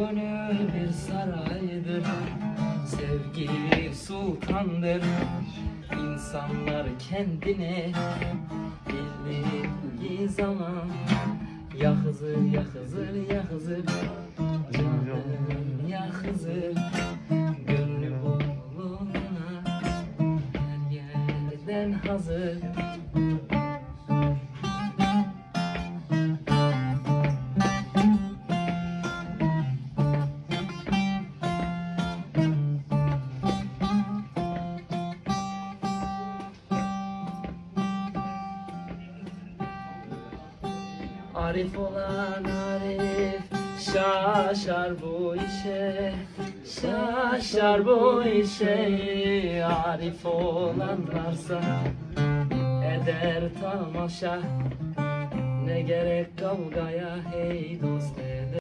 gönül bir saraydır. Sevgi sultandır. İnsanlar kendine Bildiği zaman Ya Hızır ya Hızır ya Hızır Canım ya Hızır Gönlü buluna Her yerden hazır Arif olan Arif şaşar bu işe Şaşar bu işe. Arif olanlarsa eder tamaşa Ne gerek kavgaya hey dost